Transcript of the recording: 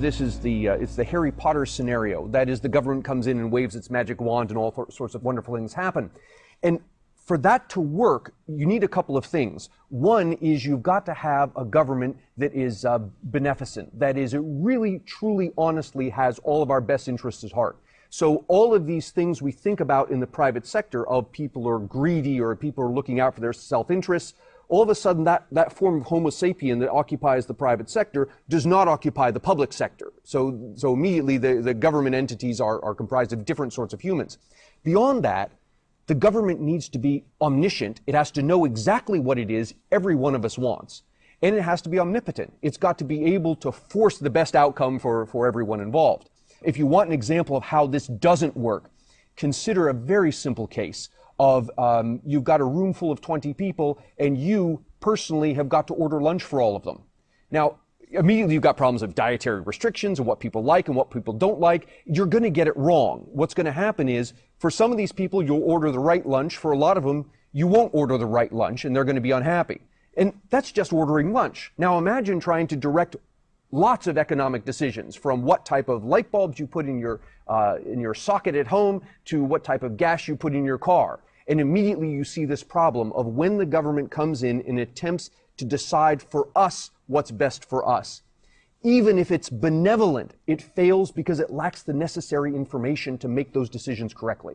This is the uh, it's the Harry Potter scenario. That is, the government comes in and waves its magic wand, and all sorts of wonderful things happen. And for that to work, you need a couple of things. One is you've got to have a government that is uh, beneficent. That is, it really, truly, honestly has all of our best interests at heart. So all of these things we think about in the private sector of people are greedy or people are looking out for their self-interests, all of a sudden that, that form of homo sapien that occupies the private sector does not occupy the public sector. So, so immediately the, the government entities are, are comprised of different sorts of humans. Beyond that, the government needs to be omniscient. It has to know exactly what it is every one of us wants. And it has to be omnipotent. It's got to be able to force the best outcome for, for everyone involved. If you want an example of how this doesn't work, consider a very simple case of um, you've got a room full of 20 people and you personally have got to order lunch for all of them. Now, immediately you've got problems of dietary restrictions and what people like and what people don't like. You're going to get it wrong. What's going to happen is for some of these people, you'll order the right lunch. For a lot of them, you won't order the right lunch and they're going to be unhappy. And that's just ordering lunch. Now imagine trying to direct lots of economic decisions from what type of light bulbs you put in your, uh, in your socket at home to what type of gas you put in your car. And immediately you see this problem of when the government comes in and attempts to decide for us what's best for us. Even if it's benevolent, it fails because it lacks the necessary information to make those decisions correctly.